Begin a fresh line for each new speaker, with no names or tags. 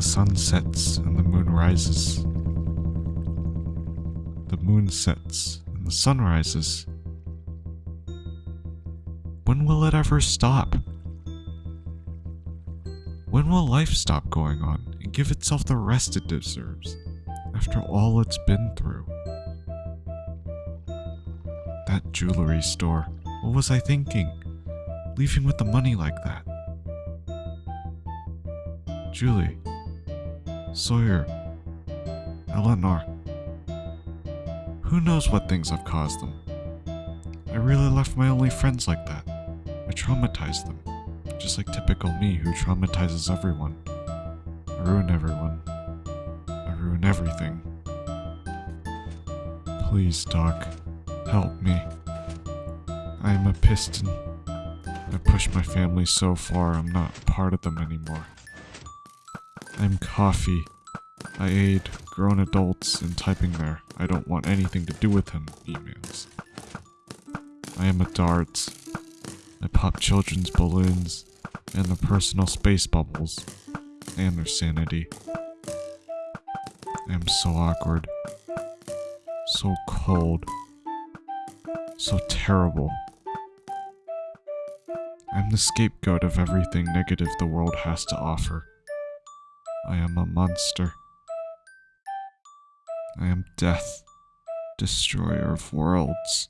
The sun sets and the moon rises. The moon sets and the sun rises. When will it ever stop? When will life stop going on and give itself the rest it deserves after all it's been through? That jewelry store. What was I thinking? Leaving with the money like that. Julie. Sawyer. Eleanor. Who knows what things I've caused them? I really left my only friends like that. I traumatized them. Just like typical me who traumatizes everyone. I ruin everyone. I ruin everything. Please, Doc, help me. I am a piston. I pushed my family so far I'm not part of them anymore. I'm coffee. I aid grown adults in typing their I don't want anything to do with him emails. I am a dart. I pop children's balloons and the personal space bubbles and their sanity. I am so awkward. So cold. So terrible. I'm the scapegoat of everything negative the world has to offer. I am a monster. I am death, destroyer of worlds.